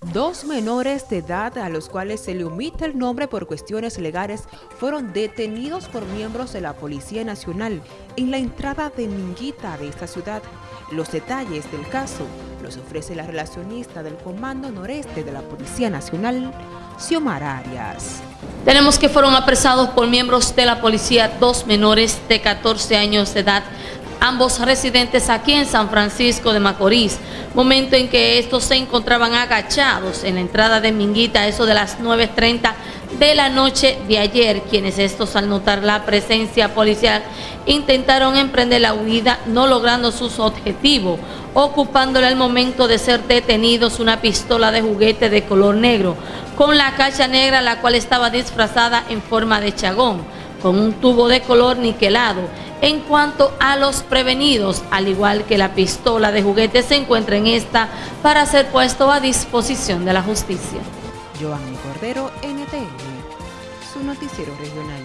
Dos menores de edad a los cuales se le omite el nombre por cuestiones legales fueron detenidos por miembros de la Policía Nacional en la entrada de Minguita de esta ciudad. Los detalles del caso los ofrece la relacionista del Comando Noreste de la Policía Nacional, Xiomara Arias. Tenemos que fueron apresados por miembros de la policía dos menores de 14 años de edad ambos residentes aquí en San Francisco de Macorís, momento en que estos se encontraban agachados en la entrada de Minguita, eso de las 9.30 de la noche de ayer, quienes estos al notar la presencia policial intentaron emprender la huida, no logrando sus objetivos, ocupándole al momento de ser detenidos una pistola de juguete de color negro, con la cacha negra la cual estaba disfrazada en forma de chagón, con un tubo de color niquelado, en cuanto a los prevenidos, al igual que la pistola de juguete se encuentra en esta para ser puesto a disposición de la justicia. Cordero, NTN, su noticiero regional.